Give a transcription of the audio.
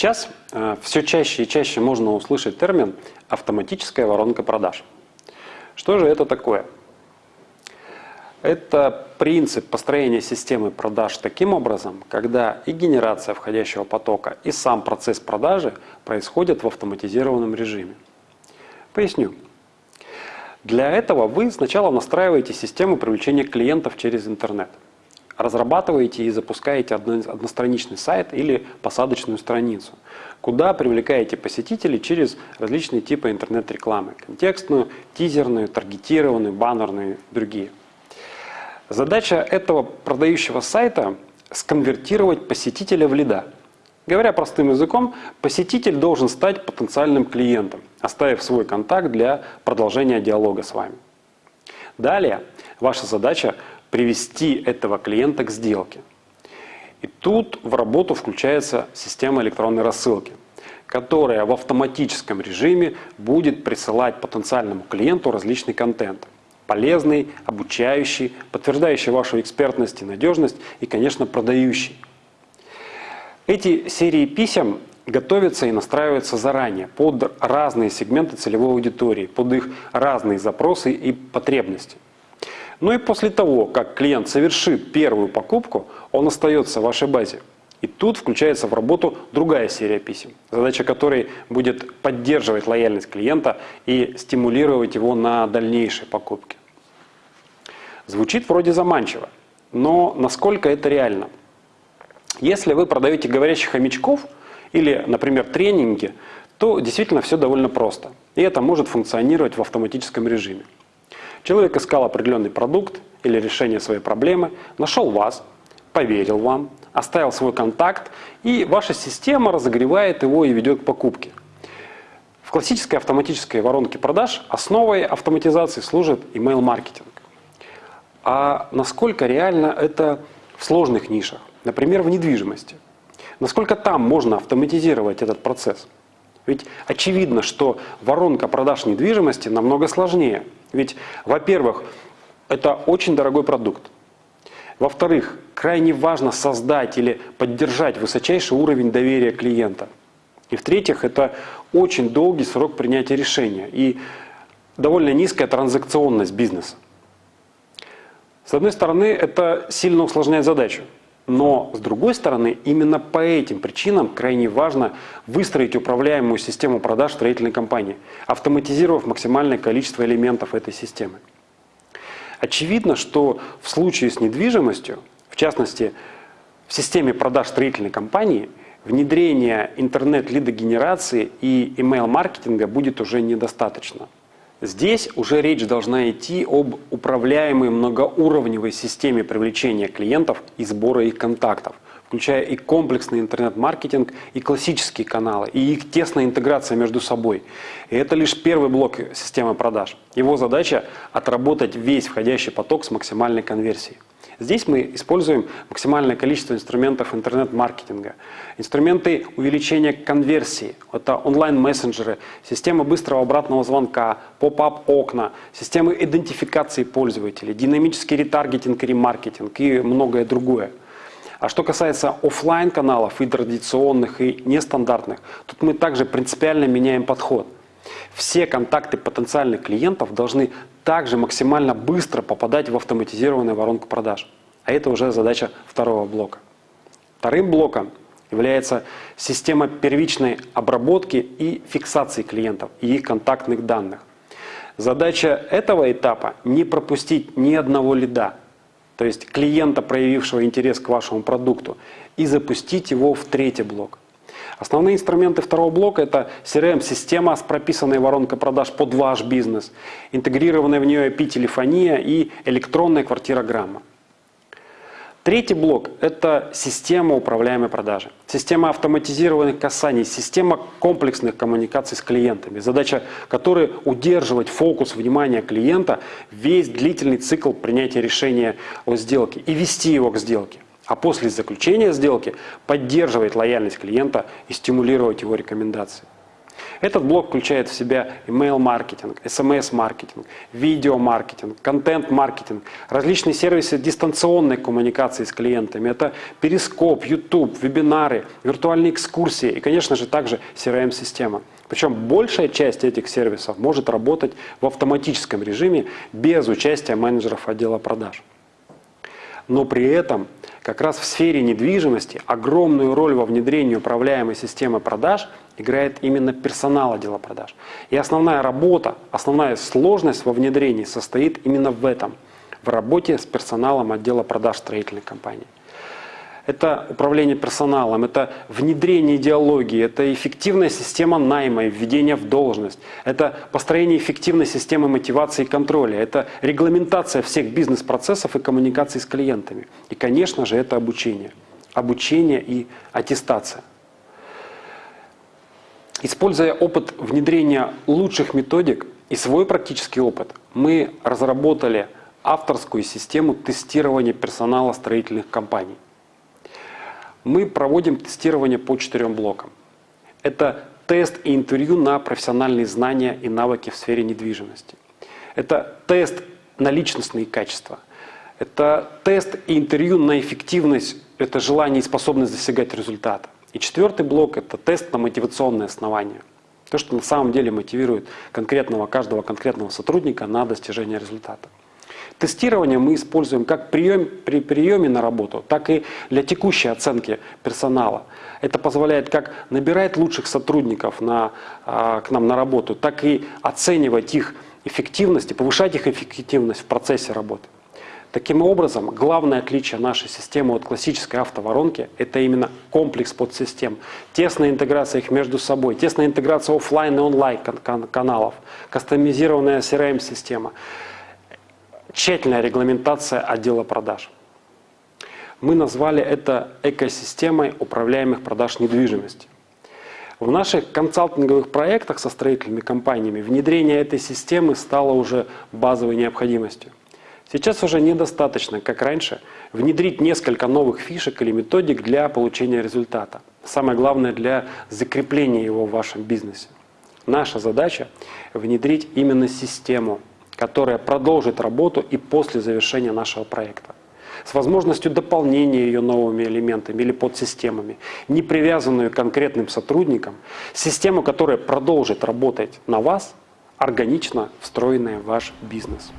Сейчас э, все чаще и чаще можно услышать термин «автоматическая воронка продаж». Что же это такое? Это принцип построения системы продаж таким образом, когда и генерация входящего потока, и сам процесс продажи происходят в автоматизированном режиме. Поясню. Для этого вы сначала настраиваете систему привлечения клиентов через интернет. Разрабатываете и запускаете одностраничный сайт или посадочную страницу, куда привлекаете посетителей через различные типы интернет-рекламы. Контекстную, тизерную, таргетированную, баннерную и другие. Задача этого продающего сайта – сконвертировать посетителя в лида. Говоря простым языком, посетитель должен стать потенциальным клиентом, оставив свой контакт для продолжения диалога с вами. Далее ваша задача – привести этого клиента к сделке. И тут в работу включается система электронной рассылки, которая в автоматическом режиме будет присылать потенциальному клиенту различный контент – полезный, обучающий, подтверждающий вашу экспертность и надежность и, конечно, продающий. Эти серии писем готовятся и настраиваются заранее под разные сегменты целевой аудитории, под их разные запросы и потребности. Ну и после того, как клиент совершит первую покупку, он остается в вашей базе. И тут включается в работу другая серия писем, задача которой будет поддерживать лояльность клиента и стимулировать его на дальнейшие покупки. Звучит вроде заманчиво, но насколько это реально? Если вы продаете говорящих хомячков или, например, тренинги, то действительно все довольно просто. И это может функционировать в автоматическом режиме. Человек искал определенный продукт или решение своей проблемы, нашел вас, поверил вам, оставил свой контакт, и ваша система разогревает его и ведет к покупке. В классической автоматической воронке продаж основой автоматизации служит email-маркетинг. А насколько реально это в сложных нишах, например, в недвижимости? Насколько там можно автоматизировать этот процесс? Ведь очевидно, что воронка продаж недвижимости намного сложнее. Ведь, во-первых, это очень дорогой продукт. Во-вторых, крайне важно создать или поддержать высочайший уровень доверия клиента. И в-третьих, это очень долгий срок принятия решения и довольно низкая транзакционность бизнеса. С одной стороны, это сильно усложняет задачу. Но, с другой стороны, именно по этим причинам крайне важно выстроить управляемую систему продаж строительной компании, автоматизировав максимальное количество элементов этой системы. Очевидно, что в случае с недвижимостью, в частности, в системе продаж строительной компании, внедрение интернет-лидогенерации и email-маркетинга будет уже недостаточно. Здесь уже речь должна идти об управляемой многоуровневой системе привлечения клиентов и сбора их контактов, включая и комплексный интернет-маркетинг, и классические каналы, и их тесная интеграция между собой. И это лишь первый блок системы продаж. Его задача – отработать весь входящий поток с максимальной конверсией. Здесь мы используем максимальное количество инструментов интернет-маркетинга. Инструменты увеличения конверсии. Это онлайн-мессенджеры, система быстрого обратного звонка, поп-ап окна, системы идентификации пользователей, динамический ретаргетинг и ремаркетинг и многое другое. А что касается офлайн каналов и традиционных, и нестандартных, тут мы также принципиально меняем подход. Все контакты потенциальных клиентов должны также максимально быстро попадать в автоматизированную воронку продаж. А это уже задача второго блока. Вторым блоком является система первичной обработки и фиксации клиентов и их контактных данных. Задача этого этапа – не пропустить ни одного лида, то есть клиента, проявившего интерес к вашему продукту, и запустить его в третий блок. Основные инструменты второго блока – это CRM-система с прописанной воронкой продаж под ваш бизнес, интегрированная в нее IP-телефония и электронная квартирограмма. Третий блок – это система управляемой продажи. Система автоматизированных касаний, система комплексных коммуникаций с клиентами, задача которой – удерживать фокус внимания клиента весь длительный цикл принятия решения о сделке и вести его к сделке а после заключения сделки поддерживать лояльность клиента и стимулировать его рекомендации. Этот блок включает в себя email-маркетинг, SMS-маркетинг, видео-маркетинг, контент-маркетинг, различные сервисы дистанционной коммуникации с клиентами. Это Перископ, YouTube, вебинары, виртуальные экскурсии и, конечно же, также CRM-система. Причем большая часть этих сервисов может работать в автоматическом режиме без участия менеджеров отдела продаж. Но при этом как раз в сфере недвижимости огромную роль во внедрении управляемой системы продаж играет именно персонал отдела продаж. И основная работа, основная сложность во внедрении состоит именно в этом, в работе с персоналом отдела продаж строительной компании это управление персоналом, это внедрение идеологии, это эффективная система найма и введения в должность, это построение эффективной системы мотивации и контроля, это регламентация всех бизнес-процессов и коммуникации с клиентами. И, конечно же, это обучение. Обучение и аттестация. Используя опыт внедрения лучших методик и свой практический опыт, мы разработали авторскую систему тестирования персонала строительных компаний. Мы проводим тестирование по четырем блокам. Это тест и интервью на профессиональные знания и навыки в сфере недвижимости. Это тест на личностные качества. Это тест и интервью на эффективность, это желание и способность достигать результата. И четвертый блок – это тест на мотивационные основания. То, что на самом деле мотивирует конкретного, каждого конкретного сотрудника на достижение результата. Тестирование мы используем как прием, при приеме на работу, так и для текущей оценки персонала. Это позволяет как набирать лучших сотрудников на, а, к нам на работу, так и оценивать их эффективность и повышать их эффективность в процессе работы. Таким образом, главное отличие нашей системы от классической автоворонки – это именно комплекс подсистем, тесная интеграция их между собой, тесная интеграция офлайн и онлайн каналов, кастомизированная CRM-система – тщательная регламентация отдела продаж. Мы назвали это экосистемой управляемых продаж недвижимости. В наших консалтинговых проектах со строительными компаниями внедрение этой системы стало уже базовой необходимостью. Сейчас уже недостаточно, как раньше, внедрить несколько новых фишек или методик для получения результата. Самое главное для закрепления его в вашем бизнесе. Наша задача – внедрить именно систему, которая продолжит работу и после завершения нашего проекта. С возможностью дополнения ее новыми элементами или подсистемами, не привязанную к конкретным сотрудникам, систему, которая продолжит работать на вас, органично встроенная в ваш бизнес.